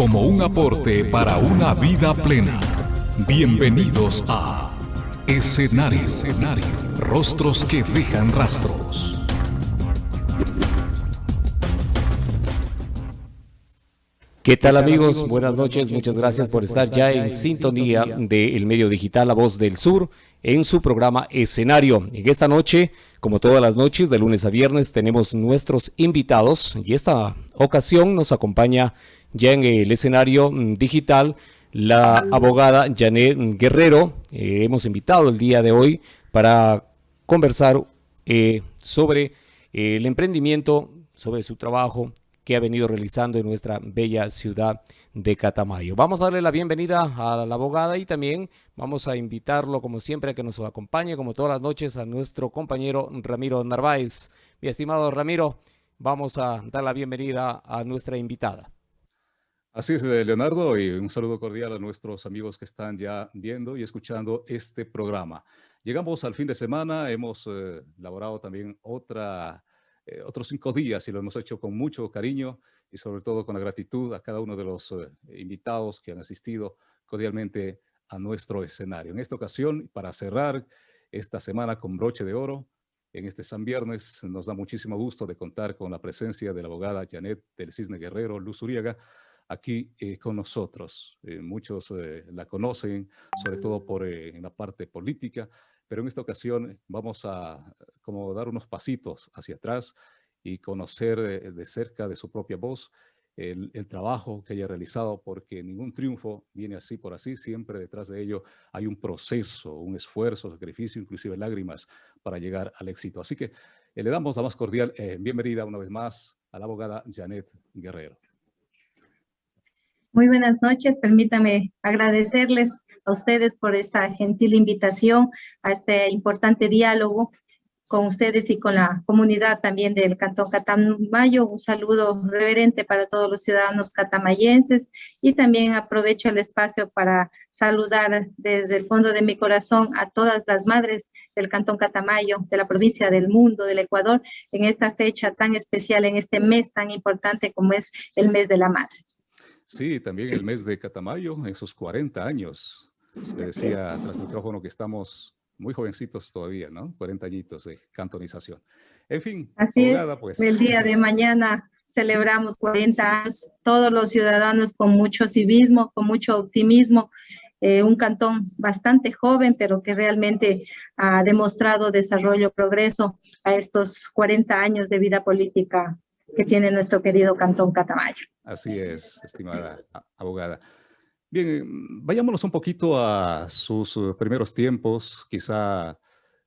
como un aporte para una vida plena. Bienvenidos a Escenario, Rostros que dejan rastros. ¿Qué tal amigos? Buenas noches, muchas gracias por estar ya en sintonía del medio digital La Voz del Sur en su programa Escenario. En esta noche, como todas las noches, de lunes a viernes, tenemos nuestros invitados y esta ocasión nos acompaña ya en el escenario mm, digital la abogada Janet Guerrero. Eh, hemos invitado el día de hoy para conversar eh, sobre el emprendimiento, sobre su trabajo que ha venido realizando en nuestra bella ciudad de Catamayo. Vamos a darle la bienvenida a la abogada y también vamos a invitarlo, como siempre, a que nos acompañe, como todas las noches, a nuestro compañero Ramiro Narváez. Mi estimado Ramiro, vamos a dar la bienvenida a nuestra invitada. Así es, eh, Leonardo, y un saludo cordial a nuestros amigos que están ya viendo y escuchando este programa. Llegamos al fin de semana, hemos eh, elaborado también otra eh, otros cinco días y lo hemos hecho con mucho cariño y sobre todo con la gratitud a cada uno de los eh, invitados que han asistido cordialmente a nuestro escenario. En esta ocasión, para cerrar esta semana con broche de oro, en este San Viernes nos da muchísimo gusto de contar con la presencia de la abogada Janet del Cisne Guerrero, Luz Uriaga, aquí eh, con nosotros. muchos la conocen, sobre todo por en la parte política, pero en esta ocasión vamos a como dar unos pasitos hacia atrás y conocer eh, de cerca de su propia voz el, trabajo que haya realizado, porque ningún triunfo viene así por así, siempre detrás de ello hay un proceso, un esfuerzo, sacrificio, inclusive lágrimas para llegar al éxito. Así que eh, le damos la más cordial eh, bienvenida una vez más a la abogada Janet Guerrero. Muy buenas noches, permítame agradecerles a ustedes por esta gentil invitación a este importante diálogo con ustedes y con la comunidad también del Cantón Catamayo. Un saludo reverente para todos los ciudadanos catamayenses y también aprovecho el espacio para saludar desde el fondo de mi corazón a todas las madres del Cantón Catamayo, de la provincia del mundo, del Ecuador, en esta fecha tan especial, en este mes tan importante como es el mes de la madre. Sí, también el mes de Catamayo, en sus 40 años. Le decía tras el micrófono que estamos muy jovencitos todavía, ¿no? 40 añitos de cantonización. En fin. Así es, pues. el día de mañana celebramos 40 años, todos los ciudadanos con mucho civismo, con mucho optimismo, eh, un cantón bastante joven, pero que realmente ha demostrado desarrollo, progreso a estos 40 años de vida política que tiene nuestro querido Cantón Catamayo. Así es, estimada abogada. Bien, vayámonos un poquito a sus eh, primeros tiempos, quizá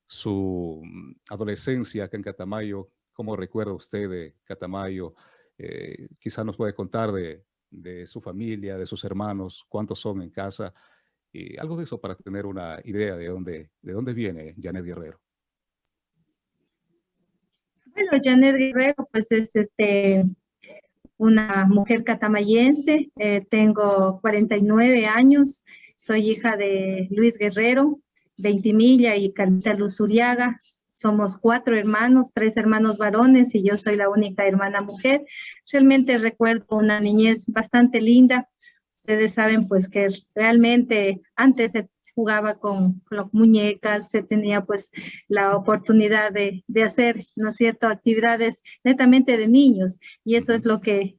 su mm, adolescencia acá en Catamayo. ¿Cómo recuerda usted de Catamayo? Eh, quizá nos puede contar de, de, su familia, de sus hermanos, cuántos son en casa, y algo de eso para tener una idea de dónde, de dónde viene Janet Guerrero. Bueno, Janet Guerrero, pues es este, una mujer catamayense, eh, tengo 49 años, soy hija de Luis Guerrero, Veintimilla y Carlita Luz Uriaga. Somos cuatro hermanos, tres hermanos varones y yo soy la única hermana mujer. Realmente recuerdo una niñez bastante linda. Ustedes saben pues que realmente antes de jugaba con, con, muñecas, se tenía pues la oportunidad de, de hacer, ¿no es cierto?, actividades netamente de niños y eso es lo que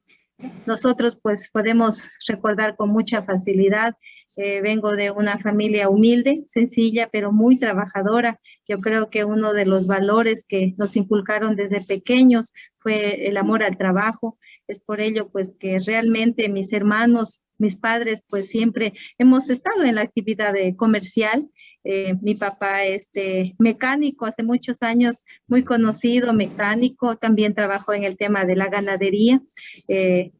nosotros pues podemos recordar con mucha facilidad. Eh, vengo de una familia humilde, sencilla, pero muy trabajadora. Yo creo que uno de los valores que nos inculcaron desde pequeños fue el amor al trabajo. Es por ello pues que realmente mis hermanos mis padres pues siempre hemos estado en la actividad de comercial. Eh, mi papá este mecánico hace muchos años, muy conocido mecánico, también trabajó en el tema de la ganadería. Eh,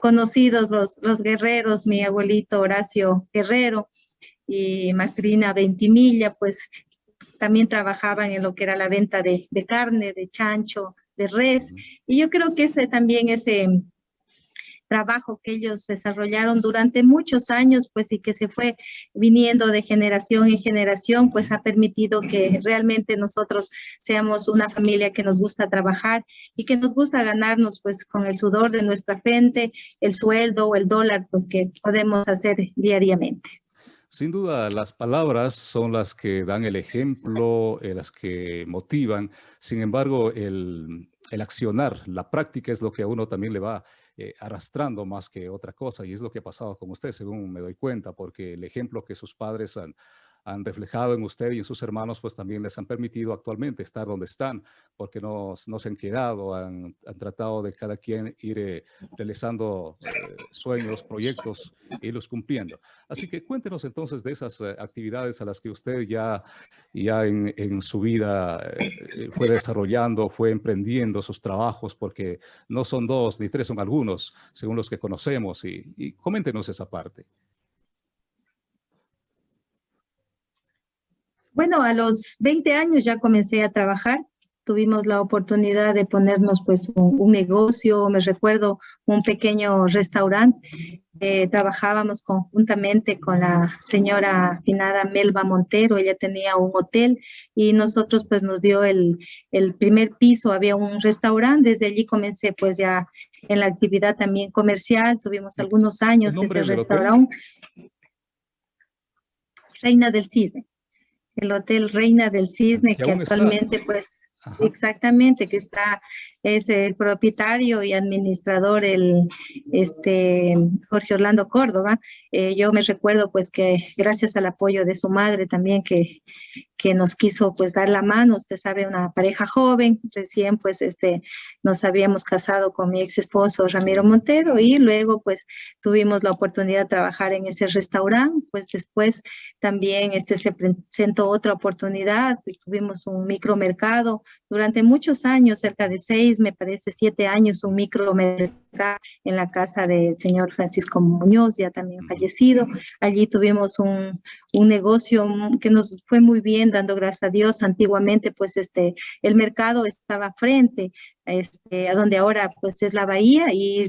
conocidos los, los guerreros, mi abuelito Horacio Guerrero y Macrina Ventimilla, pues también trabajaban en lo que era la venta de, de carne, de chancho, de res. Y yo creo que ese también ese trabajo que ellos desarrollaron durante muchos años, pues y que se fue viniendo de generación en generación, pues ha permitido que realmente nosotros seamos una familia que nos gusta trabajar y que nos gusta ganarnos pues con el sudor de nuestra frente, el sueldo o el dólar pues que podemos hacer diariamente. Sin duda, las palabras son las que dan el ejemplo, eh, las que motivan. Sin embargo, el, accionar, la práctica es lo que a uno también le va eh, arrastrando más que otra cosa. Y es lo que ha pasado con usted, según me doy cuenta, porque el ejemplo que sus padres han, han reflejado en usted y en sus hermanos, pues también les han permitido actualmente estar donde están, porque no, no se han quedado, han, han, tratado de cada quien ir eh, realizando eh, sueños, proyectos, y los cumpliendo. Así que cuéntenos entonces de esas eh, actividades a las que usted ya, ya en, en su vida fue desarrollando, fue emprendiendo sus trabajos, porque no son dos ni tres, son algunos, según los que conocemos, y, y coméntenos esa parte. Bueno, a los 20 años ya comencé a trabajar. Tuvimos la oportunidad de ponernos pues un, negocio, me recuerdo un pequeño restaurante. Eh, trabajábamos conjuntamente con la señora finada Melba Montero, ella tenía un hotel y nosotros pues nos dio el, el primer piso, había un restaurante, desde allí comencé pues ya en la actividad también comercial, tuvimos algunos años ese restaurante. Reina del Cisne el Hotel Reina del Cisne, que actualmente pues Exactamente, que está, es el propietario y administrador, el este, Jorge Orlando Córdoba. Eh, yo me recuerdo pues que gracias al apoyo de su madre también que, que nos quiso pues dar la mano, usted sabe, una pareja joven, recién pues este, nos habíamos casado con mi ex esposo Ramiro Montero y luego pues tuvimos la oportunidad de trabajar en ese restaurante, pues después también este, se presentó otra oportunidad, tuvimos un micromercado durante muchos años, cerca de seis, me parece siete años, un micromercado en la casa del señor Francisco Muñoz, ya también fallecido. Allí tuvimos un, un negocio que nos fue muy bien, dando gracias a Dios. Antiguamente, pues, este, el mercado estaba frente este, a donde ahora, pues, es la bahía y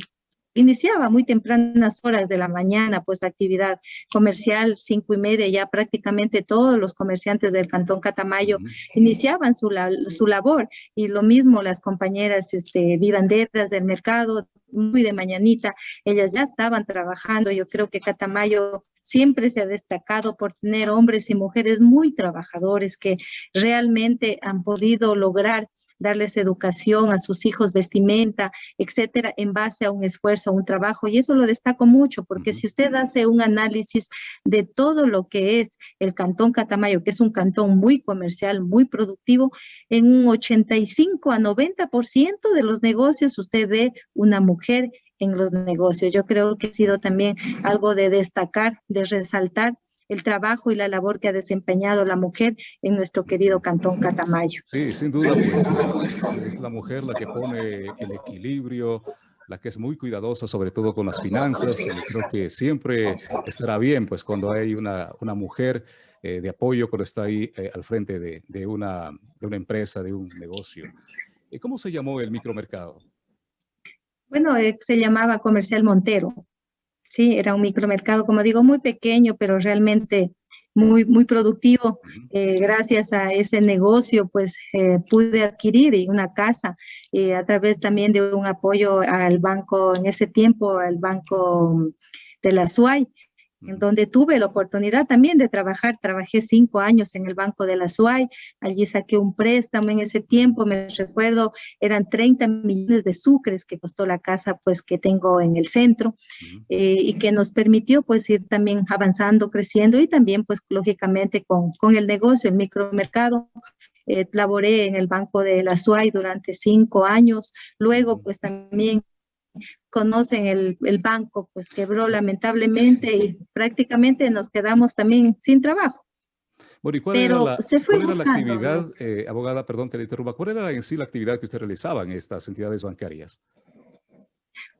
iniciaba muy tempranas horas de la mañana, pues la actividad comercial, cinco y media, ya prácticamente todos los comerciantes del Cantón Catamayo iniciaban su, su labor. Y lo mismo las compañeras este, vivanderas del mercado, muy de mañanita, ellas ya estaban trabajando, yo creo que Catamayo siempre se ha destacado por tener hombres y mujeres muy trabajadores que realmente han podido lograr darles educación a sus hijos, vestimenta, etcétera, en base a un esfuerzo, a un trabajo. Y eso lo destaco mucho, porque si usted hace un análisis de todo lo que es el Cantón Catamayo, que es un cantón muy comercial, muy productivo, en un 85 a 90% de los negocios usted ve una mujer en los negocios. Yo creo que ha sido también algo de destacar, de resaltar el trabajo y la labor que ha desempeñado la mujer en nuestro querido Cantón Catamayo. Sí, sin duda, pues, es la mujer la que pone el equilibrio, la que es muy cuidadosa, sobre todo con las finanzas. Creo que siempre estará bien, pues, cuando hay una, una mujer eh, de apoyo, cuando está ahí eh, al frente de, de, una, de una empresa, de un negocio. ¿Cómo se llamó el micromercado? Bueno, eh, se llamaba Comercial Montero. Sí, era un micromercado, como digo, muy pequeño, pero realmente muy, muy productivo. Eh, gracias a ese negocio, pues eh, pude adquirir una casa eh, a través también de un apoyo al banco, en ese tiempo, al banco de la SUAY en donde tuve la oportunidad también de trabajar. Trabajé cinco años en el Banco de la SUAY, allí saqué un préstamo. En ese tiempo, me recuerdo, eran 30 millones de sucres que costó la casa pues que tengo en el centro eh, y que nos permitió pues ir también avanzando, creciendo y también pues lógicamente con, con el negocio, el micromercado. Eh, laboré en el Banco de la SUAY durante cinco años, luego pues también conocen el, el, banco, pues quebró lamentablemente y prácticamente nos quedamos también sin trabajo. Bueno, ¿y cuál era la, actividad, eh, abogada, perdón que le interrumpa, cuál era en sí la actividad que usted realizaba en estas entidades bancarias?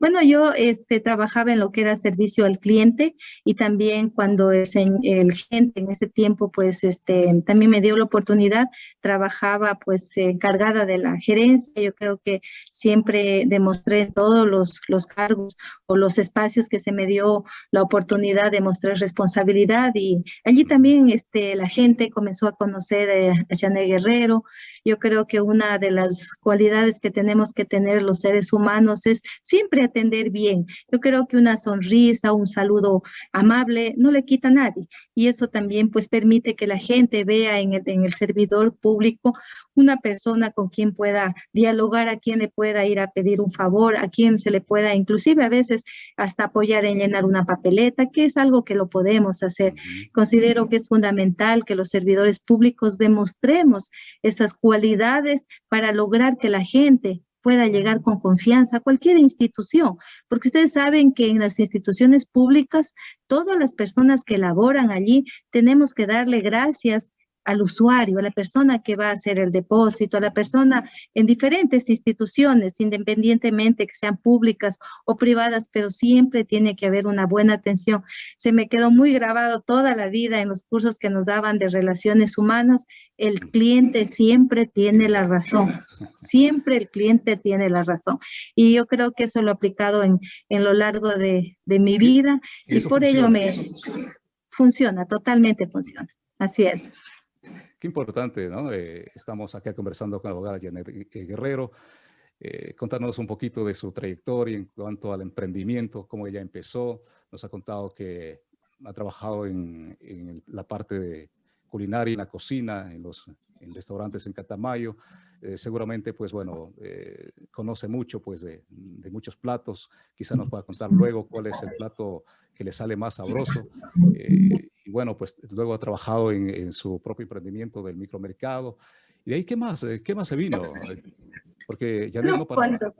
Bueno, yo este, trabajaba en lo que era servicio al cliente y también cuando el, el gente en ese tiempo, pues este, también me dio la oportunidad, trabajaba pues encargada de la gerencia. Yo creo que siempre demostré todos los, los cargos o los espacios que se me dio la oportunidad de mostrar responsabilidad y allí también este, la gente comenzó a conocer eh, a Janet Guerrero. Yo creo que una de las cualidades que tenemos que tener los seres humanos es siempre atender bien. Yo creo que una sonrisa, un saludo amable no le quita a nadie y eso también pues permite que la gente vea en el, en el servidor público una persona con quien pueda dialogar, a quien le pueda ir a pedir un favor, a quien se le pueda inclusive a veces hasta apoyar en llenar una papeleta, que es algo que lo podemos hacer. Considero que es fundamental que los servidores públicos demostremos esas cualidades para lograr que la gente pueda llegar con confianza a cualquier institución, porque ustedes saben que en las instituciones públicas, todas las personas que laboran allí, tenemos que darle gracias al usuario, a la persona que va a hacer el depósito, a la persona en diferentes instituciones, independientemente que sean públicas o privadas, pero siempre tiene que haber una buena atención. Se me quedó muy grabado toda la vida en los cursos que nos daban de relaciones humanas, el cliente siempre tiene la razón, siempre el cliente tiene la razón. Y yo creo que eso lo he aplicado en, en lo largo de, de mi vida y por ello me funciona, totalmente funciona. Así es. Qué importante, ¿no? Eh, estamos acá conversando con la abogada Janet Guerrero. Eh, contarnos un poquito de su trayectoria en cuanto al emprendimiento, cómo ella empezó. Nos ha contado que ha trabajado en, la parte de culinaria, en la cocina, en los restaurantes en Catamayo. Eh, seguramente, pues bueno, eh, conoce mucho pues de, de, muchos platos. Quizá nos pueda contar luego cuál es el plato que le sale más sabroso y bueno, pues luego ha trabajado en, su propio emprendimiento del micromercado. ¿Y de ahí qué más? Eh, ¿Qué más se vino? Porque ya no, no cuando,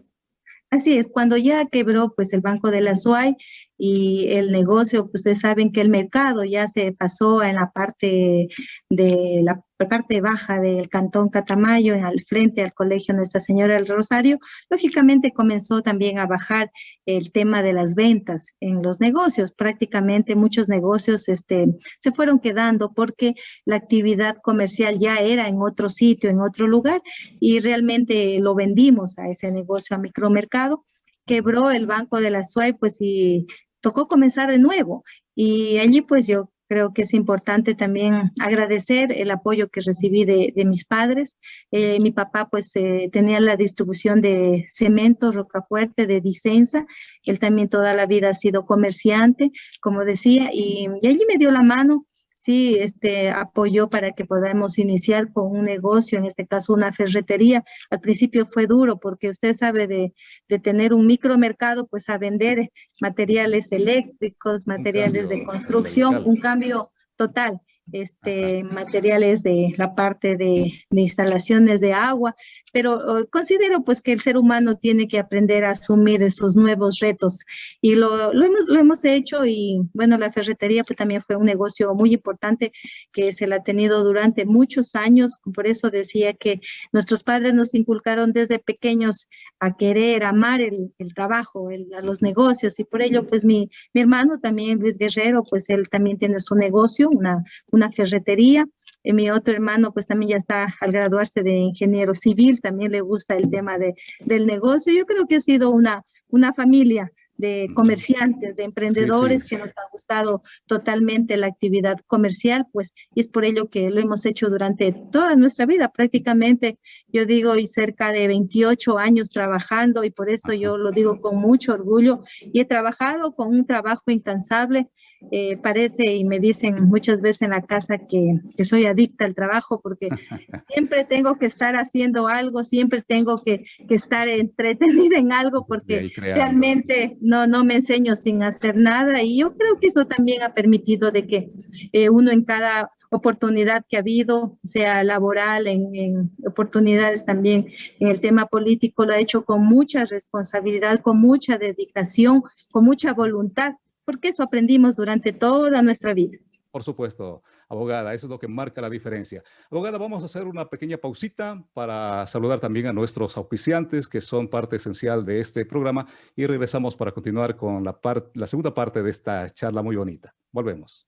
Así es, cuando ya quebró pues el Banco de la SUAY y el negocio, pues, ustedes saben que el mercado ya se pasó en la parte de la parte baja del Cantón Catamayo, al frente al Colegio Nuestra Señora del Rosario, lógicamente comenzó también a bajar el tema de las ventas en los negocios. Prácticamente muchos negocios este, se fueron quedando porque la actividad comercial ya era en otro sitio, en otro lugar, y realmente lo vendimos a ese negocio a micromercado. Quebró el banco de la SUAY, pues y tocó comenzar de nuevo. Y allí pues yo Creo que es importante también agradecer el apoyo que recibí de, mis padres. Eh, mi papá pues eh, tenía la distribución de cemento, rocafuerte, de Dicenza. Él también toda la vida ha sido comerciante, como decía, y, y allí me dio la mano sí este, apoyó para que podamos iniciar con un negocio, en este caso una ferretería. Al principio fue duro porque usted sabe de, de tener un micromercado, pues a vender materiales eléctricos, materiales de construcción, un cambio total este, materiales de la parte de, instalaciones de agua, pero oh, considero pues que el ser humano tiene que aprender a asumir esos nuevos retos y lo, lo, hemos, lo hemos hecho y bueno, la ferretería pues también fue un negocio muy importante que se la ha tenido durante muchos años, por eso decía que nuestros padres nos inculcaron desde pequeños a querer, amar el, el trabajo, el, a los negocios y por ello pues mi, mi hermano también, Luis Guerrero, pues él también tiene su negocio, una una ferretería. Y mi otro hermano pues también ya está al graduarse de ingeniero civil, también le gusta el tema de, del negocio. Yo creo que ha sido una, una familia de comerciantes, de emprendedores que nos ha gustado totalmente la actividad comercial, pues, y es por ello que lo hemos hecho durante toda nuestra vida, prácticamente, yo digo, y cerca de 28 años trabajando, y por eso yo lo digo con mucho orgullo, y he trabajado con un trabajo incansable, eh, parece y me dicen muchas veces en la casa que, que, soy adicta al trabajo porque siempre tengo que estar haciendo algo, siempre tengo que, que estar entretenida en algo porque realmente no, no me enseño sin hacer nada. Y yo creo que eso también ha permitido de que eh, uno en cada oportunidad que ha habido, sea laboral, en, en, oportunidades también en el tema político, lo ha hecho con mucha responsabilidad, con mucha dedicación, con mucha voluntad porque eso aprendimos durante toda nuestra vida. Por supuesto, abogada, eso es lo que marca la diferencia. Abogada, vamos a hacer una pequeña pausita para saludar también a nuestros auspiciantes que son parte esencial de este programa y regresamos para continuar con la, la segunda parte de esta charla muy bonita. Volvemos.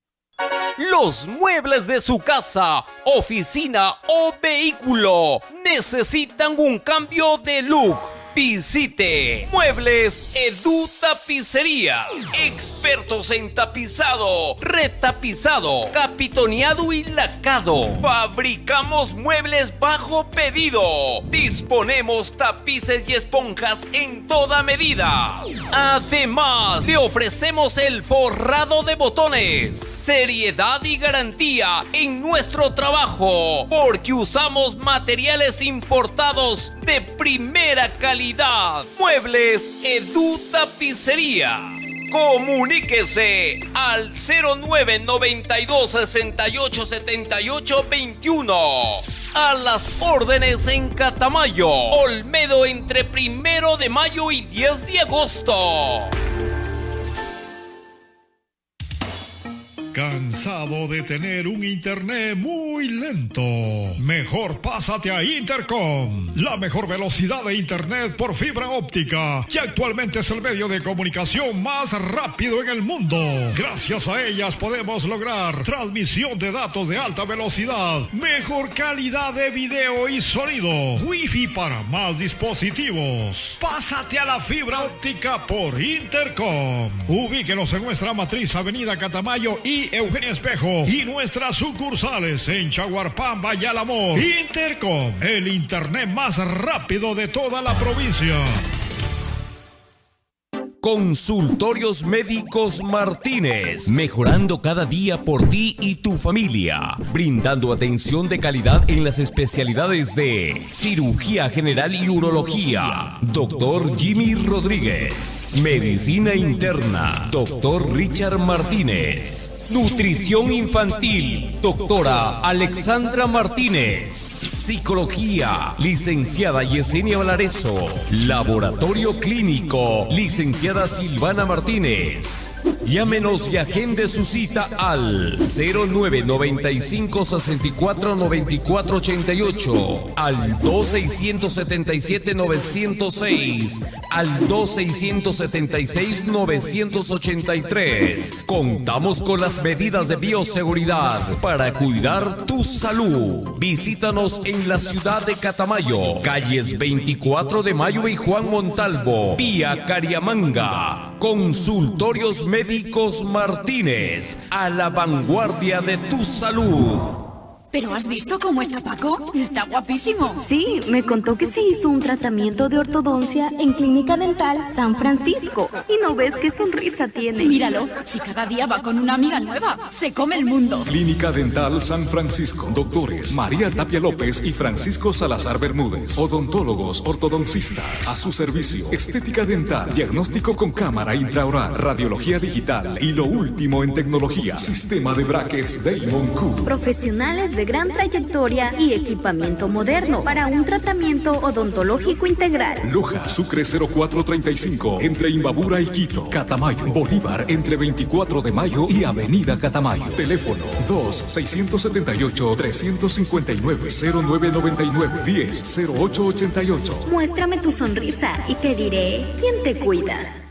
Los muebles de su casa, oficina o vehículo necesitan un cambio de look Visite Muebles Edu Tapicería. Expertos en tapizado, retapizado, capitoneado y lacado. Fabricamos muebles bajo pedido. Disponemos tapices y esponjas en toda medida. Además, le ofrecemos el forrado de botones. Seriedad y garantía en nuestro trabajo. Porque usamos materiales importados de primera calidad Muebles Edu Tapicería. Comuníquese al 0992 68 78 21. A las órdenes en Catamayo, Olmedo entre primero de mayo y 10 de agosto. ¿Cansado de tener un internet muy lento? Mejor pásate a Intercom, la mejor velocidad de internet por fibra óptica, que actualmente es el medio de comunicación más rápido en el mundo. Gracias a ellas podemos lograr transmisión de datos de alta velocidad, mejor calidad de video y sonido, wifi para más dispositivos. Pásate a la fibra óptica por Intercom. Ubíquenos en nuestra matriz Avenida Catamayo y Eugenio Espejo y nuestras sucursales en Chaguarpamba y Alamor. Intercom, el internet más rápido de toda la provincia. Consultorios Médicos Martínez, mejorando cada día por ti y tu familia, brindando atención de calidad en las especialidades de cirugía general y urología. Doctor Jimmy Rodríguez, medicina interna. Doctor Richard Martínez. Nutrición infantil, doctora Alexandra Martínez. Psicología, licenciada Yesenia Valareso. Laboratorio clínico, licenciada Silvana Martínez. Llámenos y agende su cita al 0995 64 94 88, al 2677 906, al 2676 983. Contamos con las medidas de bioseguridad para cuidar tu salud. Visítanos en la ciudad de Catamayo, calles 24 de Mayo y Juan Montalvo, vía Cariamanga. Consultorios Médicos Martínez, a la vanguardia de tu salud. ¿Pero has visto cómo está Paco? Está guapísimo. Sí, me contó que se hizo un tratamiento de ortodoncia en Clínica Dental San Francisco. Y no ves qué sonrisa tiene. Míralo, si cada día va con una amiga nueva, se come el mundo. Clínica Dental San Francisco. Doctores María Tapia López y Francisco Salazar Bermúdez. Odontólogos, ortodoncistas. A su servicio. Estética dental. Diagnóstico con cámara intraoral. Radiología digital. Y lo último en tecnología. Sistema de brackets Damon Q. Profesionales de gran trayectoria y equipamiento moderno para un tratamiento odontológico integral. Loja, Sucre 0435, entre Imbabura y Quito. Catamayo, Bolívar, entre 24 de mayo y Avenida Catamayo. Teléfono 2-679-359-0999-10-0888. Muéstrame tu sonrisa y te diré quién te cuida.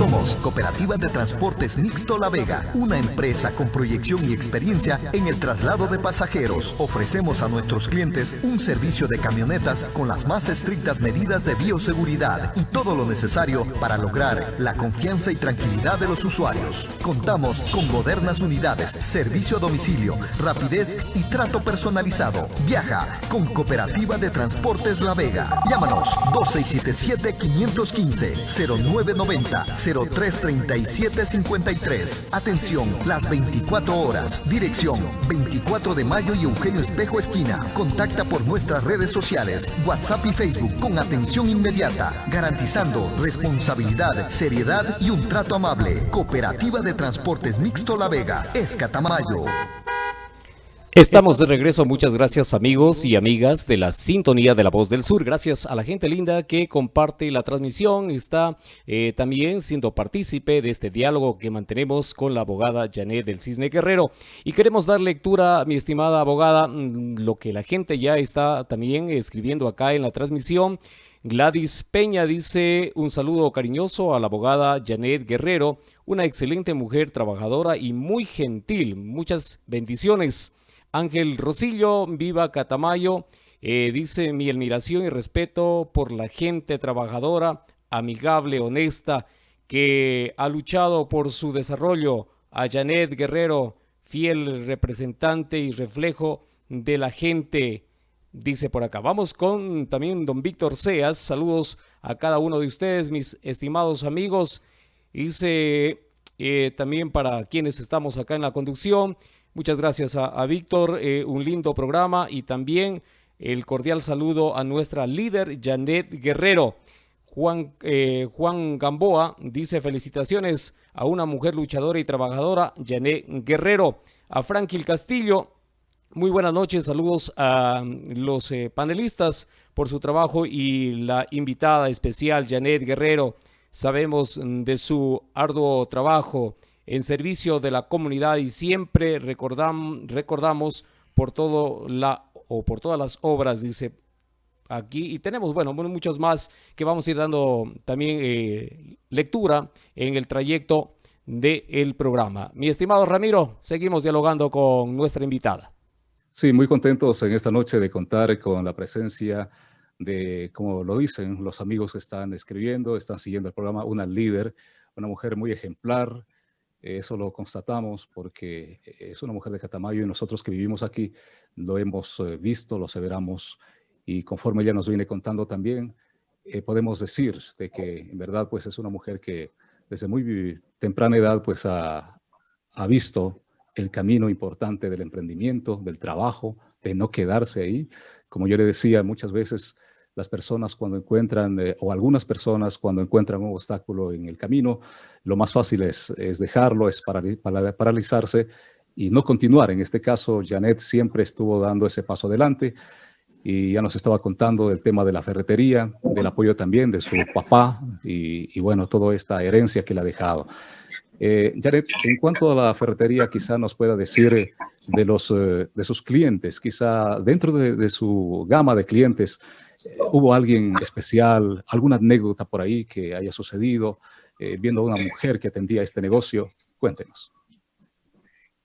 Somos Cooperativa de Transportes Mixto La Vega, una empresa con proyección y experiencia en el traslado de pasajeros. Ofrecemos a nuestros clientes un servicio de camionetas con las más estrictas medidas de bioseguridad y todo lo necesario para lograr la confianza y tranquilidad de los usuarios. Contamos con modernas unidades, servicio a domicilio, rapidez y trato personalizado. Viaja con Cooperativa de Transportes La Vega. Llámanos 2677 515 0990 033753. Atención, las 24 horas. Dirección 24 de mayo y Eugenio Espejo Esquina. Contacta por nuestras redes sociales, WhatsApp y Facebook con atención inmediata, garantizando responsabilidad, seriedad y un trato amable. Cooperativa de Transportes Mixto La Vega, Escatamayo. Estamos de regreso, muchas gracias amigos y amigas de la sintonía de la voz del sur, gracias a la gente linda que comparte la transmisión, está eh, también siendo partícipe de este diálogo que mantenemos con la abogada Janet del Cisne Guerrero. Y queremos dar lectura, mi estimada abogada, mm, lo que la gente ya está también escribiendo acá en la transmisión, Gladys Peña dice un saludo cariñoso a la abogada Janet Guerrero, una excelente mujer trabajadora y muy gentil, muchas bendiciones. Ángel Rosillo, viva Catamayo, eh, dice mi admiración y respeto por la gente trabajadora, amigable, honesta, que ha luchado por su desarrollo. A Janet Guerrero, fiel representante y reflejo de la gente, dice por acá. Vamos con también don Víctor Seas. Saludos a cada uno de ustedes, mis estimados amigos. Dice eh, también para quienes estamos acá en la conducción. Muchas gracias a, Víctor, eh, un lindo programa y también el cordial saludo a nuestra líder Janet Guerrero. Juan, eh, Juan Gamboa dice felicitaciones a una mujer luchadora y trabajadora, Janet Guerrero. A Franklin Castillo, muy buenas noches, saludos a los eh, panelistas por su trabajo y la invitada especial, Janet Guerrero. Sabemos de su arduo trabajo en servicio de la comunidad y siempre recordamos por todo la o por todas las obras, dice aquí, y tenemos, bueno, muchos más que vamos a ir dando también eh, lectura en el trayecto del programa. Mi estimado Ramiro, seguimos dialogando con nuestra invitada. Sí, muy contentos en esta noche de contar con la presencia de, como lo dicen los amigos que están escribiendo, están siguiendo el programa, una líder, una mujer muy ejemplar, eso lo constatamos porque es una mujer de Catamayo y nosotros que vivimos aquí lo hemos eh, visto, lo aseveramos y conforme ella nos viene contando también, eh, podemos decir de que en verdad pues es una mujer que desde muy temprana edad pues ha, ha visto el camino importante del emprendimiento, del trabajo, de no quedarse ahí. Como yo le decía muchas veces, las personas cuando encuentran, eh, o algunas personas cuando encuentran un obstáculo en el camino, lo más fácil es, es dejarlo, es paralizarse y no continuar. En este caso, Janet siempre estuvo dando ese paso adelante y ya nos estaba contando del tema de la ferretería, del apoyo también de su papá y, y bueno, toda esta herencia que le ha dejado. Eh, Janet, en cuanto a la ferretería, quizá nos pueda decir de, los, eh, de sus clientes, quizá dentro de, de su gama de clientes, ¿Hubo alguien especial, alguna anécdota por ahí que haya sucedido eh, viendo a una mujer que atendía este negocio? Cuéntenos.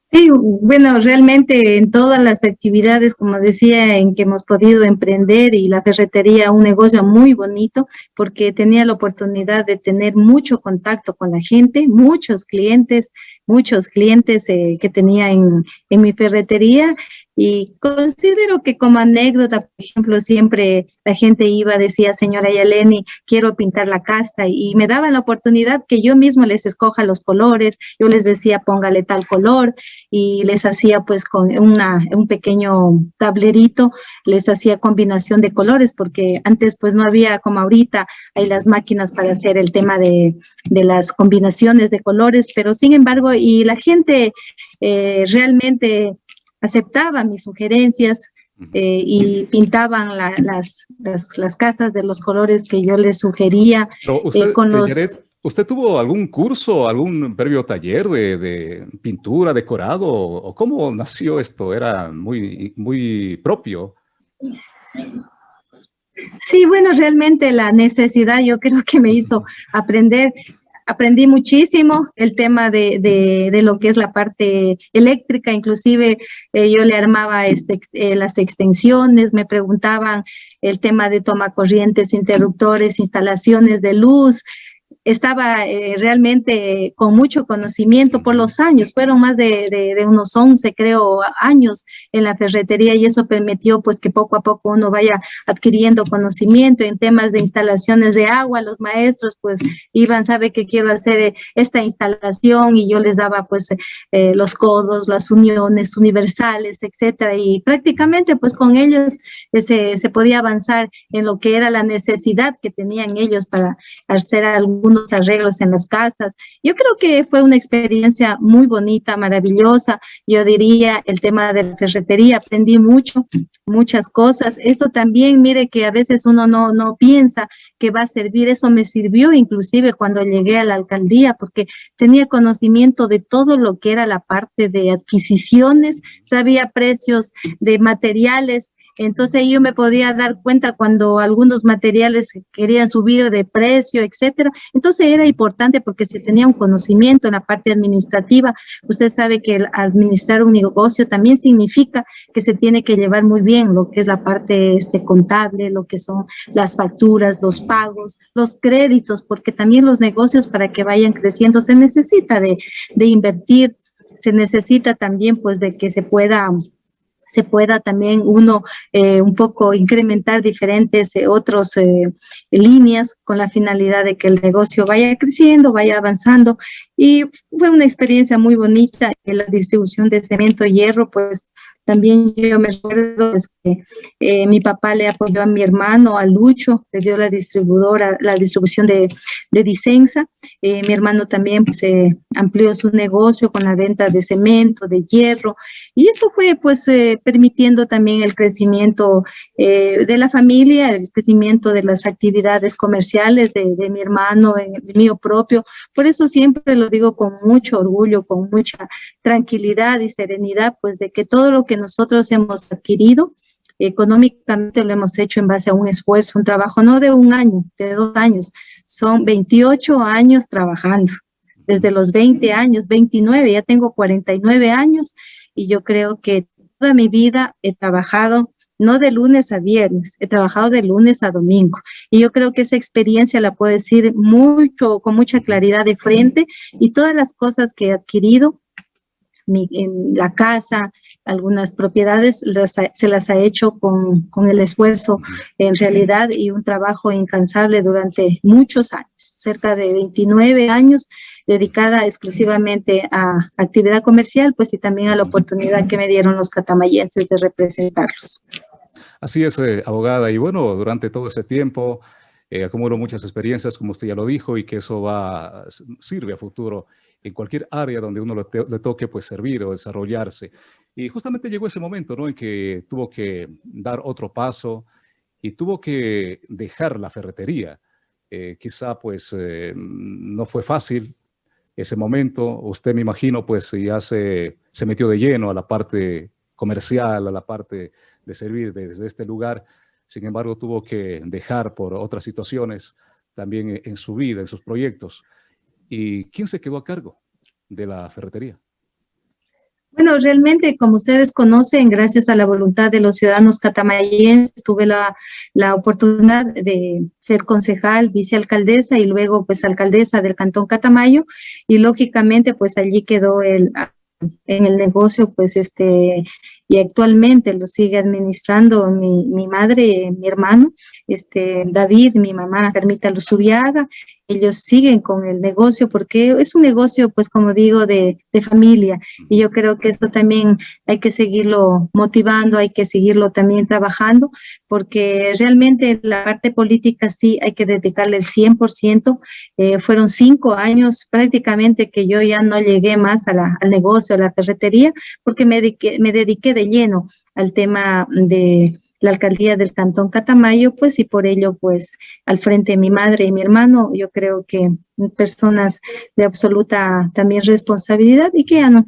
Sí, bueno, realmente en todas las actividades, como decía, en que hemos podido emprender y la ferretería, un negocio muy bonito, porque tenía la oportunidad de tener mucho contacto con la gente, muchos clientes, muchos clientes eh, que tenía en, en mi ferretería y considero que como anécdota, por ejemplo, siempre la gente iba, decía, señora Yaleni, quiero pintar la casa y me daban la oportunidad que yo mismo les escoja los colores, yo les decía, póngale tal color y les hacía pues con una, un pequeño tablerito, les hacía combinación de colores porque antes pues no había como ahorita, hay las máquinas para hacer el tema de, de las combinaciones de colores, pero sin embargo, y la gente eh, realmente aceptaban mis sugerencias eh, y pintaban las, las, casas de los colores que yo les sugería. Usted, eh, ¿Usted tuvo algún curso, algún previo taller de, pintura, decorado? ¿O cómo nació esto? ¿Era muy, muy propio? Sí, bueno, realmente la necesidad yo creo que me hizo aprender aprendí muchísimo el tema de, de, lo que es la parte eléctrica, inclusive eh, yo le armaba este, eh, las extensiones, me preguntaban el tema de toma corrientes, interruptores, instalaciones de luz, estaba eh, realmente con mucho conocimiento por los años, fueron más de, de, unos 11, creo, años en la ferretería y eso permitió pues que poco a poco uno vaya adquiriendo conocimiento en temas de instalaciones de agua, los maestros pues iban, sabe que quiero hacer esta instalación y yo les daba pues eh, los codos, las uniones universales, etcétera, y prácticamente pues con ellos eh, se, se podía avanzar en lo que era la necesidad que tenían ellos para hacer algún arreglos en las casas. Yo creo que fue una experiencia muy bonita, maravillosa. Yo diría el tema de la ferretería, aprendí mucho, muchas cosas. Esto también, mire que a veces uno no, no piensa que va a servir. Eso me sirvió inclusive cuando llegué a la alcaldía porque tenía conocimiento de todo lo que era la parte de adquisiciones, sabía precios de materiales, entonces yo me podía dar cuenta cuando algunos materiales querían subir de precio, etcétera. Entonces era importante porque se tenía un conocimiento en la parte administrativa. Usted sabe que administrar un negocio también significa que se tiene que llevar muy bien lo que es la parte este, contable, lo que son las facturas, los pagos, los créditos, porque también los negocios para que vayan creciendo se necesita de, de invertir, se necesita también pues de que se pueda se pueda también uno eh, un poco incrementar diferentes eh, otras eh, líneas con la finalidad de que el negocio vaya creciendo, vaya avanzando. Y fue una experiencia muy bonita en la distribución de cemento y hierro, pues también yo me acuerdo que eh, mi papá le apoyó a mi hermano, a Lucho, le dio la distribuidora, la distribución de, de Dicenza. Eh, mi hermano también pues, amplió su negocio con la venta de cemento, de hierro. Y eso fue pues eh, permitiendo también el crecimiento de la familia, el crecimiento de las actividades comerciales de, de mi hermano, el mío propio. Por eso siempre lo digo con mucho orgullo, con mucha tranquilidad y serenidad, pues de que todo lo que nosotros hemos adquirido, económicamente lo hemos hecho en base a un esfuerzo, un trabajo no de un año, de dos años, son 28 años trabajando, desde los 20 años, 29, ya tengo 49 años y yo creo que toda mi vida he trabajado no de lunes a viernes, he trabajado de lunes a domingo. Y yo creo que esa experiencia la puedo decir mucho, con mucha claridad de frente y todas las cosas que he adquirido en la casa, algunas propiedades se las ha hecho con, con, el esfuerzo en realidad y un trabajo incansable durante muchos años, cerca de 29 años dedicada exclusivamente a actividad comercial, pues y también a la oportunidad que me dieron los catamayenses de representarlos. Así es, eh, abogada, y bueno, durante todo ese tiempo eh, acumuló muchas experiencias, como usted ya lo dijo, y que eso va, sirve a futuro en cualquier área donde uno le, toque pues servir o desarrollarse. Y justamente llegó ese momento, ¿no? En que tuvo que dar otro paso y tuvo que dejar la ferretería. Eh, quizá pues eh, no fue fácil ese momento. Usted me imagino pues ya se, se metió de lleno a la parte comercial, a la parte de servir desde este lugar. Sin embargo, tuvo que dejar por otras situaciones también en su vida, en sus proyectos. ¿Y quién se quedó a cargo de la ferretería? Bueno, realmente, como ustedes conocen, gracias a la voluntad de los ciudadanos catamayenses, tuve la, la oportunidad de ser concejal, vicealcaldesa y luego pues alcaldesa del Cantón Catamayo. Y lógicamente pues allí quedó el en el negocio, pues este, y actualmente lo sigue administrando mi, mi madre, mi hermano, este, David, mi mamá, Carmita Luzubiaga, ellos siguen con el negocio porque es un negocio, pues como digo, de, de, familia. Y yo creo que esto también hay que seguirlo motivando, hay que seguirlo también trabajando, porque realmente la parte política sí hay que dedicarle el 100%. Eh, fueron cinco años prácticamente que yo ya no llegué más a la, al negocio, a la ferretería, porque me dediqué, me dediqué de lleno al tema de la alcaldía del Cantón Catamayo, pues y por ello, pues al frente de mi madre y mi hermano, yo creo que personas de absoluta también responsabilidad y que han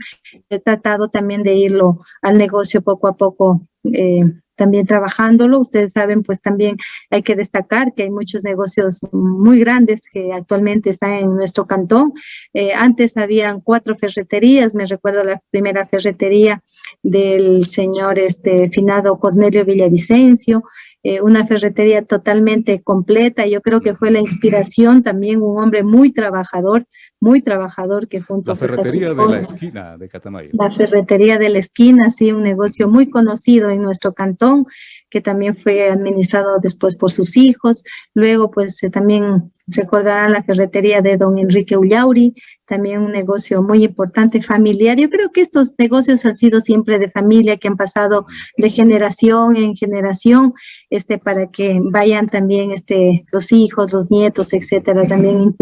tratado también de irlo al negocio poco a poco eh, también trabajándolo. Ustedes saben, pues también hay que destacar que hay muchos negocios muy grandes que actualmente están en nuestro cantón. Eh, antes habían cuatro ferreterías, me recuerdo la primera ferretería del señor este, finado Cornelio Villavicencio, eh, una ferretería totalmente completa. Yo creo que fue la inspiración también, un hombre muy trabajador, muy trabajador que junto la ferretería de la esquina de Catamayo. La ferretería de la esquina, sí, un negocio muy conocido en nuestro cantón, que también fue administrado después por sus hijos. Luego, pues eh, también recordarán la ferretería de don Enrique Ullauri, también un negocio muy importante familiar. Yo creo que estos negocios han sido siempre de familia, que han pasado de generación en generación, este, para que vayan también este, los hijos, los nietos, etcétera, también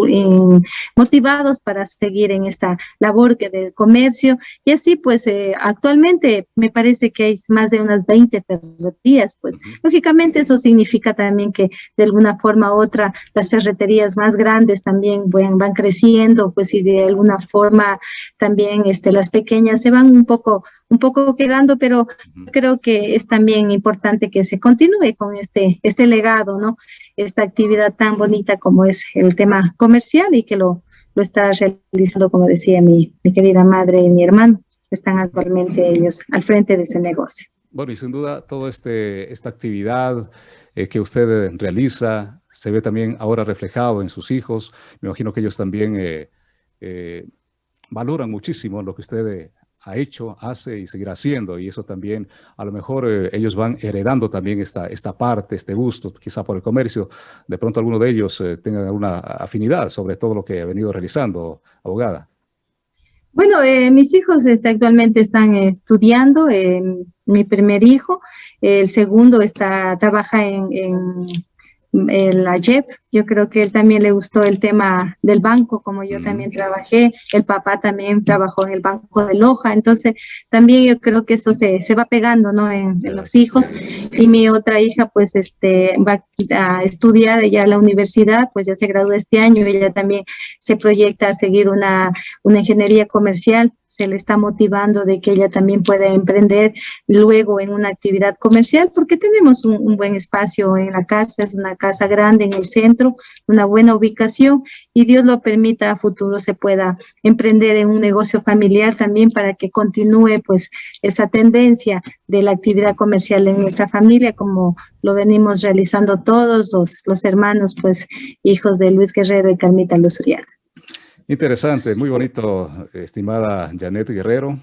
motivados para seguir en esta labor que del comercio. Y así, pues, eh, actualmente me parece que hay más de unas 20 ferreterías, pues, lógicamente eso significa también que de alguna forma u otra las ferreterías más grandes también van, van creciendo, pues, y de de alguna forma también este, las pequeñas se van un poco, un poco quedando, pero creo que es también importante que se continúe con este, este legado, ¿no? Esta actividad tan bonita como es el tema comercial y que lo, lo está realizando, como decía mi, mi querida madre y mi hermano, están actualmente ellos al frente de ese negocio. Bueno, y sin duda, toda este, esta actividad eh, que usted realiza se ve también ahora reflejado en sus hijos. Me imagino que ellos también eh, eh, valoran muchísimo lo que usted eh, ha hecho, hace y seguirá haciendo. Y eso también, a lo mejor eh, ellos van heredando también esta, esta parte, este gusto, quizá por el comercio. De pronto alguno de ellos tenga alguna afinidad sobre todo lo que ha venido realizando, abogada. Bueno, mis hijos este, actualmente están estudiando, mi primer hijo, el segundo está, trabaja en el AYEP, yo creo que él también le gustó el tema del banco, como yo también trabajé, el papá también trabajó en el banco de Loja, entonces también yo creo que eso se, se va pegando, ¿no? En, los hijos, y mi otra hija pues este va a estudiar ella a la universidad, pues ya se graduó este año, ella también se proyecta a seguir una, una ingeniería comercial, se le está motivando de que ella también pueda emprender luego en una actividad comercial, porque tenemos un, buen espacio en la casa, es una casa grande en el centro, una buena ubicación y Dios lo permita a futuro se pueda emprender en un negocio familiar también para que continúe pues esa tendencia de la actividad comercial en nuestra familia como lo venimos realizando todos los, los hermanos pues hijos de Luis Guerrero y Carmita Luzuriaga. Interesante, muy bonito, estimada Janet Guerrero.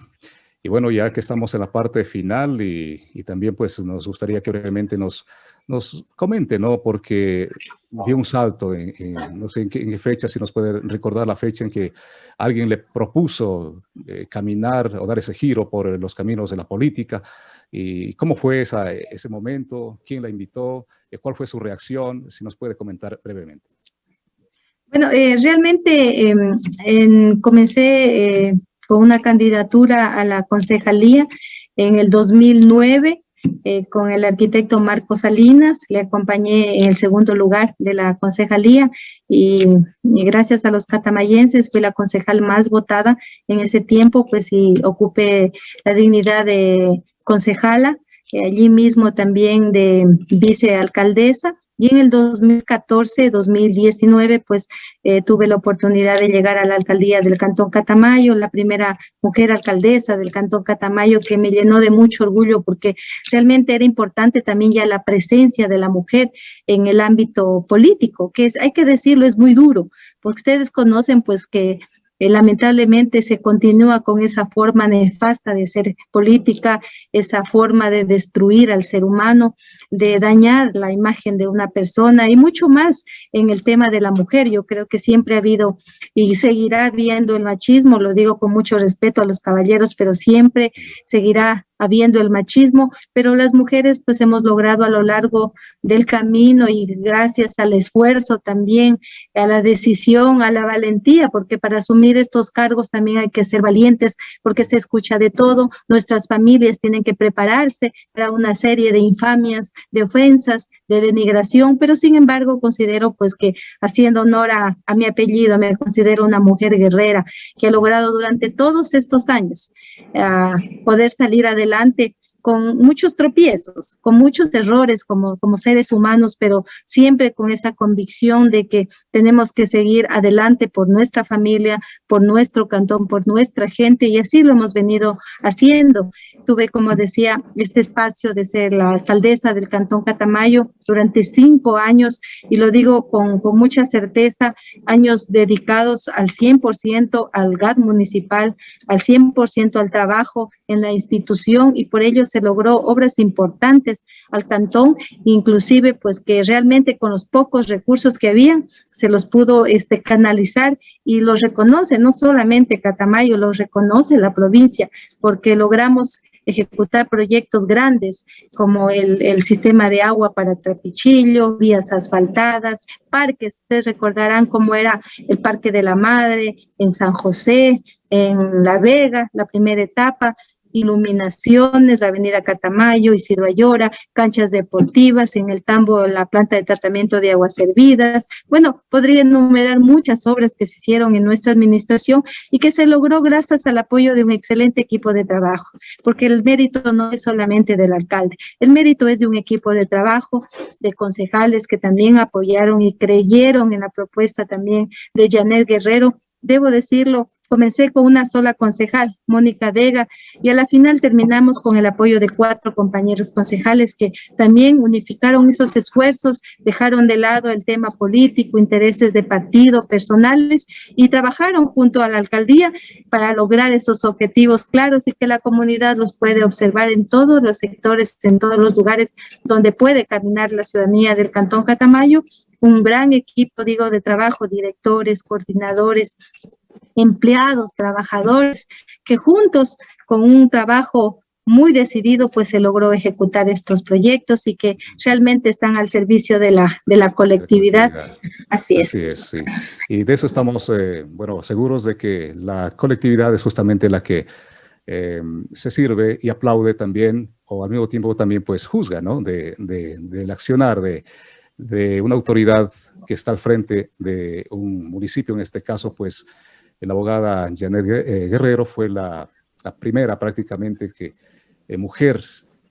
Y bueno, ya que estamos en la parte final y, también pues nos gustaría que brevemente nos, nos comente, ¿no? Porque dio un salto en, no sé en qué, fecha, si nos puede recordar la fecha en que alguien le propuso eh, caminar o dar ese giro por los caminos de la política. ¿Y cómo fue esa, ese momento? ¿Quién la invitó? ¿Cuál fue su reacción? Si nos puede comentar brevemente. Bueno, eh, realmente em, comencé eh, con una candidatura a la concejalía en el 2009 eh, con el arquitecto Marco Salinas, le acompañé en el segundo lugar de la concejalía y, gracias a los catamayenses fui la concejal más votada en ese tiempo, pues y ocupé la dignidad de concejala, allí mismo también de vicealcaldesa y en el 2014-2019, pues eh, tuve la oportunidad de llegar a la alcaldía del Cantón Catamayo, la primera mujer alcaldesa del Cantón Catamayo, que me llenó de mucho orgullo porque realmente era importante también ya la presencia de la mujer en el ámbito político, que es, hay que decirlo, es muy duro, porque ustedes conocen pues que eh, lamentablemente se continúa con esa forma nefasta de ser política, esa forma de destruir al ser humano, de dañar la imagen de una persona y mucho más en el tema de la mujer. Yo creo que siempre ha habido y seguirá habiendo el machismo, lo digo con mucho respeto a los caballeros, pero siempre seguirá habiendo el machismo, pero las mujeres pues hemos logrado a lo largo del camino y gracias al esfuerzo también, a la decisión, a la valentía, porque para asumir estos cargos también hay que ser valientes, porque se escucha de todo, nuestras familias tienen que prepararse para una serie de infamias, de ofensas, de denigración, pero sin embargo considero pues que haciendo honor a, a mi apellido, me considero una mujer guerrera que ha logrado durante todos estos años uh, poder salir adelante con muchos tropiezos, con muchos errores como, como seres humanos, pero siempre con esa convicción de que tenemos que seguir adelante por nuestra familia, por nuestro cantón, por nuestra gente, y así lo hemos venido haciendo. Tuve, como decía, este espacio de ser la alcaldesa del cantón Catamayo durante cinco años, y lo digo con, con mucha certeza, años dedicados al 100% al GAT municipal, al 100% al trabajo en la institución, y por ello se logró obras importantes al cantón, inclusive pues que realmente con los pocos recursos que habían se los pudo este, canalizar y los reconoce, no solamente Catamayo, los reconoce la provincia, porque logramos ejecutar proyectos grandes como el, el, sistema de agua para Trapichillo, vías asfaltadas, parques, ustedes recordarán cómo era el Parque de la Madre en San José, en La Vega, la primera etapa, iluminaciones, la avenida Catamayo, Isidro Ayora, canchas deportivas, en el Tambo la planta de tratamiento de aguas servidas. Bueno, podría enumerar muchas obras que se hicieron en nuestra administración y que se logró gracias al apoyo de un excelente equipo de trabajo, porque el mérito no es solamente del alcalde, el mérito es de un equipo de trabajo, de concejales que también apoyaron y creyeron en la propuesta también de Janet Guerrero. Debo decirlo, Comencé con una sola concejal, Mónica Vega, y a la final terminamos con el apoyo de cuatro compañeros concejales que también unificaron esos esfuerzos, dejaron de lado el tema político, intereses de partido, personales, y trabajaron junto a la alcaldía para lograr esos objetivos claros y que la comunidad los puede observar en todos los sectores, en todos los lugares donde puede caminar la ciudadanía del Cantón Catamayo. Un gran equipo, digo, de trabajo, directores, coordinadores, empleados, trabajadores, que juntos con un trabajo muy decidido, pues se logró ejecutar estos proyectos y que realmente están al servicio de la, de la colectividad. Así es. Así es, sí. Y de eso estamos, eh, bueno, seguros de que la colectividad es justamente la que eh, se sirve y aplaude también, o al mismo tiempo también pues juzga, ¿no? De, de, del accionar de, de una autoridad que está al frente de un municipio, en este caso pues la abogada Janet eh, Guerrero fue la, primera prácticamente que, eh, mujer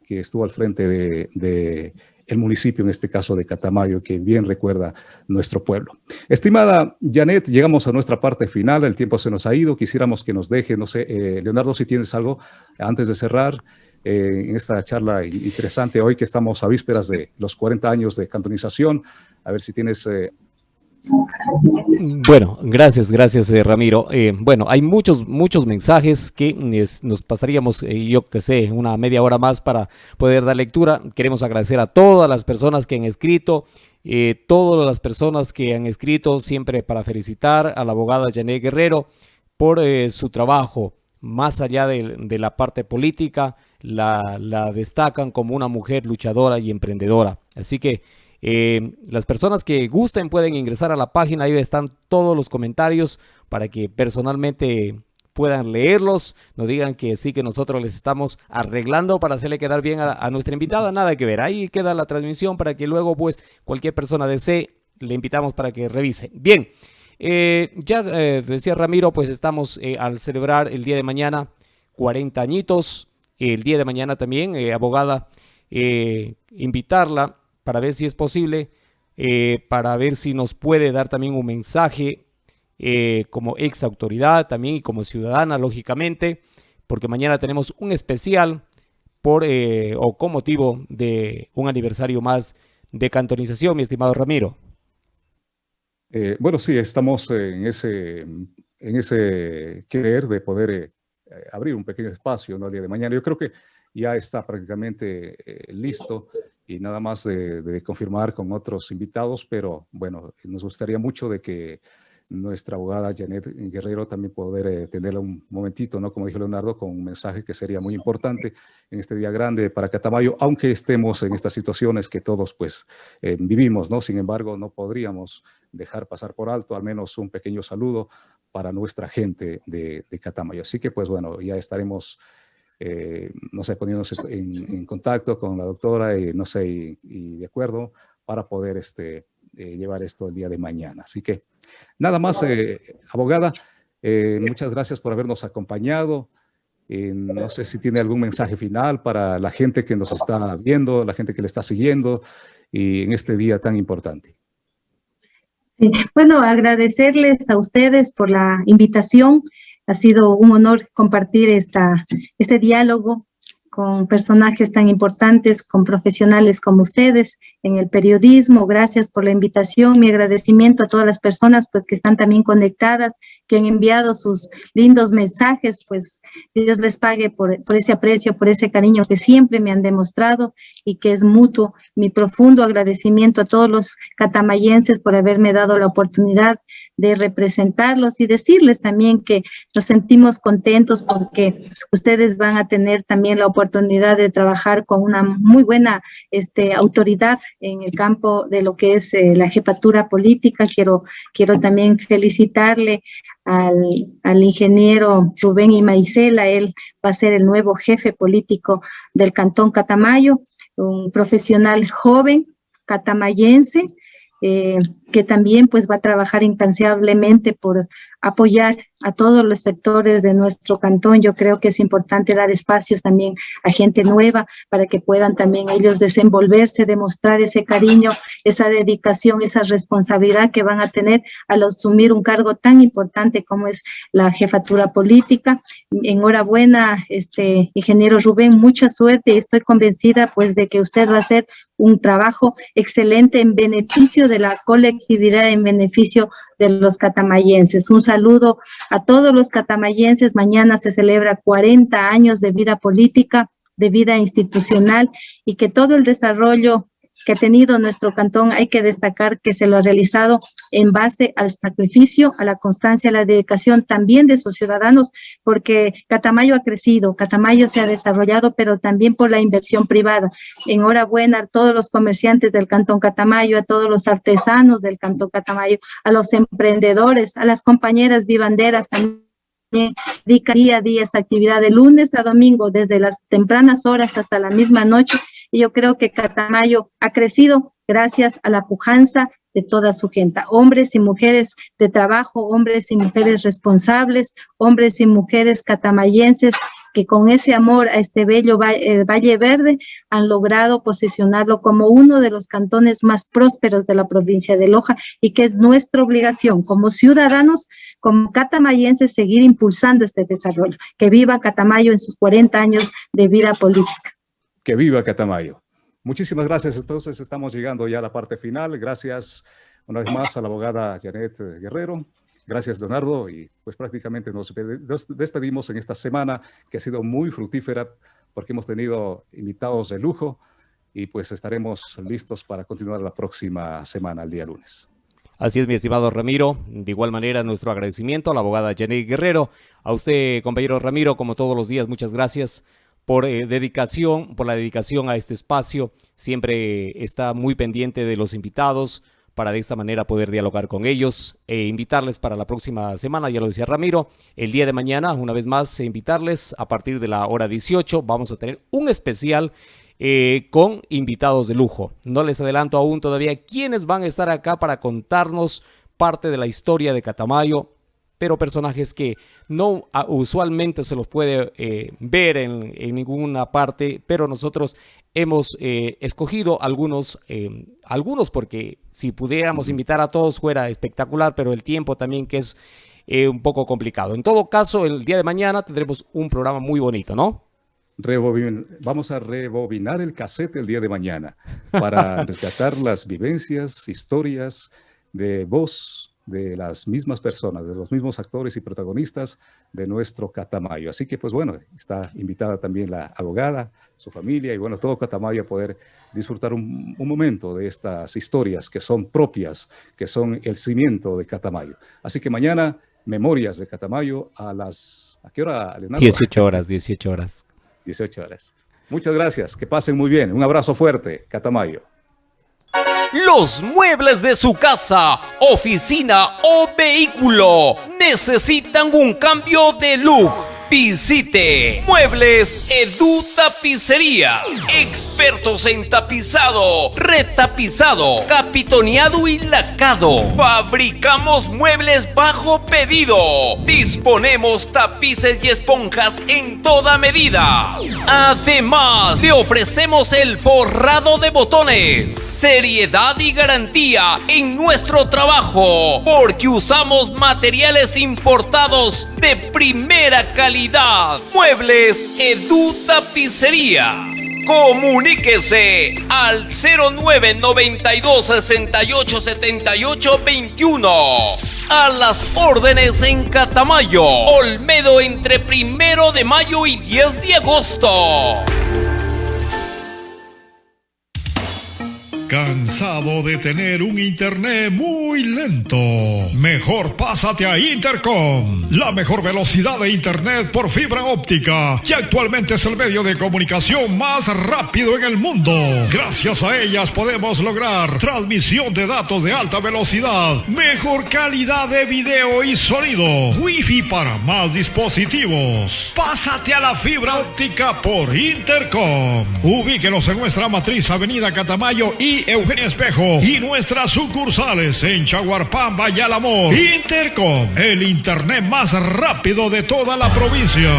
que estuvo al frente de, municipio, en este caso de Catamayo, que bien recuerda nuestro pueblo. Estimada Janet, llegamos a nuestra parte final, el tiempo se nos ha ido, quisiéramos que nos deje, no sé, eh, Leonardo, si tienes algo antes de cerrar en esta charla interesante hoy que estamos a vísperas de los 40 años de cantonización, a ver si tienes bueno, gracias, gracias eh, Ramiro. Eh, bueno, hay muchos, muchos mensajes que nos pasaríamos, eh, yo que sé, una media hora más para poder dar lectura. Queremos agradecer a todas las personas que han escrito, todas las personas que han escrito, siempre para felicitar a la abogada Janet Guerrero por su trabajo. Más allá de, la parte política, la destacan como una mujer luchadora y emprendedora. Así que eh, las personas que gusten pueden ingresar a la página, ahí están todos los comentarios para que personalmente puedan leerlos, nos digan que sí que nosotros les estamos arreglando para hacerle quedar bien a, nuestra invitada, nada que ver, ahí queda la transmisión para que luego pues cualquier persona desee, le invitamos para que revise. Bien, eh, ya eh, decía Ramiro, pues estamos al celebrar el día de mañana 40 añitos, el día de mañana también, abogada, invitarla para ver si es posible, eh, para ver si nos puede dar también un mensaje eh, como ex autoridad también y como ciudadana, lógicamente, porque mañana tenemos un especial por eh, o con motivo de un aniversario más de cantonización, mi estimado Ramiro. bueno, sí, estamos en ese, en ese querer de poder abrir un pequeño espacio ¿no? el día de mañana. Yo creo que ya está prácticamente listo y nada más de, confirmar con otros invitados, pero bueno, nos gustaría mucho de que nuestra abogada Janet Guerrero también poder eh, tenerla un momentito, ¿no? Como dijo Leonardo, con un mensaje que sería muy importante en este día grande para Catamayo, aunque estemos en estas situaciones que todos pues eh, vivimos, ¿no? Sin embargo, no podríamos dejar pasar por alto al menos un pequeño saludo para nuestra gente de, de Catamayo. Así que pues bueno, ya estaremos eh, no sé, poniéndose en, contacto con la doctora y no sé, y, de acuerdo para poder este, eh, llevar esto el día de mañana. Así que nada más, eh, abogada, muchas gracias por habernos acompañado. no sé si tiene algún mensaje final para la gente que nos está viendo, la gente que le está siguiendo y en este día tan importante. Bueno, agradecerles a ustedes por la invitación. Ha sido un honor compartir esta, este diálogo con personajes tan importantes, con profesionales como ustedes, en el periodismo. Gracias por la invitación. Mi agradecimiento a todas las personas pues que están también conectadas, que han enviado sus lindos mensajes, pues Dios les pague por, por ese aprecio, por ese cariño que siempre me han demostrado y que es mutuo. Mi profundo agradecimiento a todos los catamayenses por haberme dado la oportunidad de representarlos y decirles también que nos sentimos contentos porque ustedes van a tener también la oportunidad de trabajar con una muy buena este, autoridad en el campo de lo que es eh, la jefatura política. Quiero, quiero también felicitarle al, al, ingeniero Rubén Imaicela, él va a ser el nuevo jefe político del Cantón Catamayo, un profesional joven catamayense, eh, que también pues va a trabajar incansablemente por apoyar a todos los sectores de nuestro cantón. Yo creo que es importante dar espacios también a gente nueva para que puedan también ellos desenvolverse, demostrar ese cariño, esa dedicación, esa responsabilidad que van a tener al asumir un cargo tan importante como es la jefatura política. Enhorabuena, este ingeniero Rubén, mucha suerte y estoy convencida pues de que usted va a hacer un trabajo excelente en beneficio de la colectividad, en beneficio de los catamayenses. Un saludo a todos los catamayenses. Mañana se celebra 40 años de vida política, de vida institucional y que todo el desarrollo que ha tenido nuestro cantón, hay que destacar que se lo ha realizado en base al sacrificio, a la constancia, a la dedicación también de sus ciudadanos, porque Catamayo ha crecido, Catamayo se ha desarrollado, pero también por la inversión privada. Enhorabuena a todos los comerciantes del cantón Catamayo, a todos los artesanos del cantón Catamayo, a los emprendedores, a las compañeras vivanderas también dedica día a día esa actividad de lunes a domingo, desde las tempranas horas hasta la misma noche, y yo creo que Catamayo ha crecido gracias a la pujanza de toda su gente, hombres y mujeres de trabajo, hombres y mujeres responsables, hombres y mujeres catamayenses que con ese amor a este bello eh, Valle Verde han logrado posicionarlo como uno de los cantones más prósperos de la provincia de Loja y que es nuestra obligación como ciudadanos, como catamayenses, seguir impulsando este desarrollo. Que viva Catamayo en sus 40 años de vida política. Que viva Catamayo. Muchísimas gracias. Entonces estamos llegando ya a la parte final. Gracias una vez más a la abogada Janet Guerrero. Gracias, Leonardo. Y pues prácticamente nos despedimos en esta semana que ha sido muy fructífera porque hemos tenido invitados de lujo y pues estaremos listos para continuar la próxima semana, el día lunes. Así es, mi estimado Ramiro. De igual manera, nuestro agradecimiento a la abogada Janet Guerrero. A usted, compañero Ramiro, como todos los días, muchas gracias por eh, dedicación, por la dedicación a este espacio. Siempre está muy pendiente de los invitados para de esta manera poder dialogar con ellos e invitarles para la próxima semana, ya lo decía Ramiro, el día de mañana, una vez más, invitarles a partir de la hora 18, vamos a tener un especial eh, con invitados de lujo. No les adelanto aún todavía quiénes van a estar acá para contarnos parte de la historia de Catamayo, pero personajes que no usualmente se los puede eh, ver en, ninguna parte, pero nosotros hemos eh, escogido algunos, eh, algunos porque si pudiéramos invitar a todos fuera espectacular, pero el tiempo también que es un poco complicado. En todo caso, el día de mañana tendremos un programa muy bonito, ¿no? vamos a rebobinar el cassette el día de mañana para rescatar las vivencias, historias de voz, de las mismas personas, de los mismos actores y protagonistas de nuestro Catamayo. Así que, pues bueno, está invitada también la abogada, su familia y bueno, todo Catamayo a poder disfrutar un, momento de estas historias que son propias, que son el cimiento de Catamayo. Así que mañana, Memorias de Catamayo a las... ¿A qué hora, Leonardo? 18 horas, 18 horas. 18 horas. Muchas gracias, que pasen muy bien. Un abrazo fuerte, Catamayo. Los muebles de su casa, oficina o vehículo. Necesitan un cambio de look Visite Muebles Edu Tapicería. Expertos en tapizado, retapizado, capitoneado y lacado. Fabricamos muebles bajo pedido. Disponemos tapices y esponjas en toda medida. Además, le ofrecemos el forrado de botones. Seriedad y garantía en nuestro trabajo. Porque usamos materiales importados de primera calidad. Muebles Edu Tapicería. Comuníquese al 0992 68 78 21. A las órdenes en Catamayo, Olmedo entre primero de mayo y 10 de agosto. ¿Cansado de tener un internet muy lento? Mejor pásate a Intercom, la mejor velocidad de internet por fibra óptica, que actualmente es el medio de comunicación más rápido en el mundo. Gracias a ellas podemos lograr transmisión de datos de alta velocidad, mejor calidad de video y sonido, wifi para más dispositivos. Pásate a la fibra óptica por Intercom. Ubíquenos en nuestra matriz Avenida Catamayo y Eugenio Espejo y nuestras sucursales en Chaguarpamba y Alamor. Intercom, el internet más rápido de toda la provincia.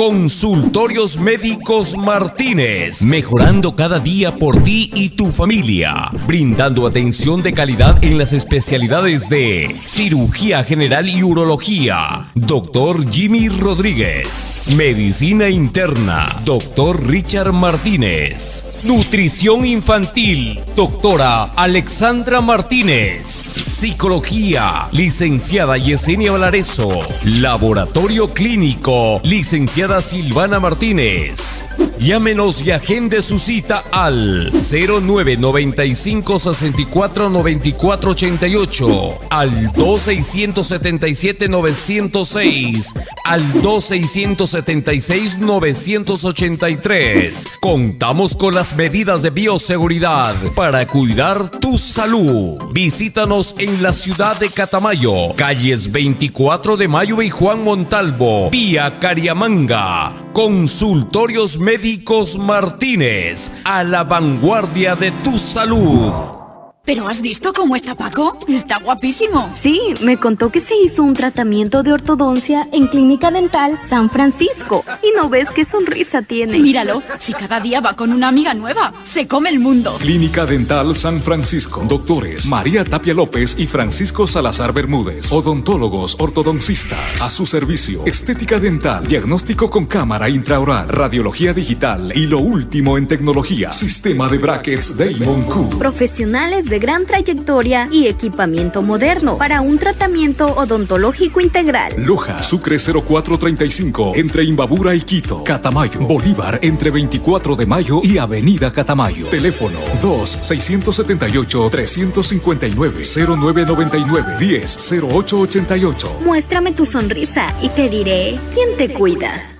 Consultorios Médicos Martínez, mejorando cada día por ti y tu familia, brindando atención de calidad en las especialidades de cirugía general y urología. Doctor Jimmy Rodríguez, medicina interna. Doctor Richard Martínez. Nutrición infantil, doctora Alexandra Martínez. Psicología, licenciada Yesenia Valareso. Laboratorio clínico, licenciada Silvana Martínez. Llámenos y agende su cita al 0995 64 94 88, al 2677 906, al 2676 983. Contamos con las medidas de bioseguridad para cuidar tu salud. Visítanos en la ciudad de Catamayo, calles 24 de Mayo y Juan Montalvo, vía Cariamanga. Consultorios Médicos Martínez, a la vanguardia de tu salud. ¿Pero has visto cómo está Paco? Está guapísimo. Sí, me contó que se hizo un tratamiento de ortodoncia en Clínica Dental San Francisco. Y no ves qué sonrisa tiene. Míralo, si cada día va con una amiga nueva, se come el mundo. Clínica Dental San Francisco. Doctores María Tapia López y Francisco Salazar Bermúdez. Odontólogos ortodoncistas. A su servicio. Estética dental. Diagnóstico con cámara intraoral. Radiología digital. Y lo último en tecnología. Sistema de brackets Damon Q. Profesionales de gran trayectoria y equipamiento moderno para un tratamiento odontológico integral. Loja, Sucre 0435, entre Imbabura y Quito. Catamayo, Bolívar, entre 24 de mayo y Avenida Catamayo. Teléfono 2-679-359-0999-10-0888. Muéstrame tu sonrisa y te diré quién te cuida.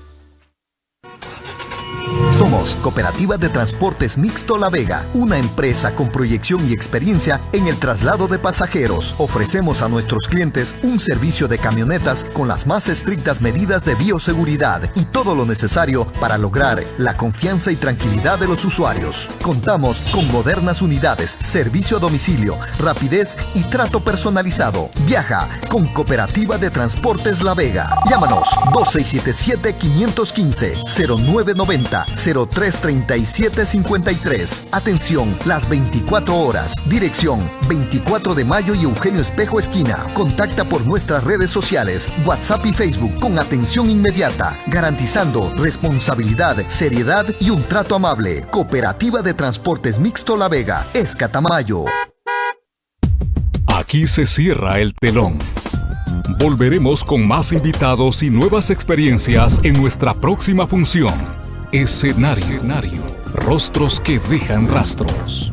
Somos Cooperativa de Transportes Mixto La Vega, una empresa con proyección y experiencia en el traslado de pasajeros. Ofrecemos a nuestros clientes un servicio de camionetas con las más estrictas medidas de bioseguridad y todo lo necesario para lograr la confianza y tranquilidad de los usuarios. Contamos con modernas unidades, servicio a domicilio, rapidez y trato personalizado. Viaja con Cooperativa de Transportes La Vega. Llámanos 2677 515 0990 033753. Atención, las 24 horas. Dirección 24 de mayo y Eugenio Espejo Esquina. Contacta por nuestras redes sociales, WhatsApp y Facebook con atención inmediata, garantizando responsabilidad, seriedad y un trato amable. Cooperativa de Transportes Mixto La Vega, Escatamayo. Aquí se cierra el telón. Volveremos con más invitados y nuevas experiencias en nuestra próxima función. Escenario. Rostros que dejan rastros.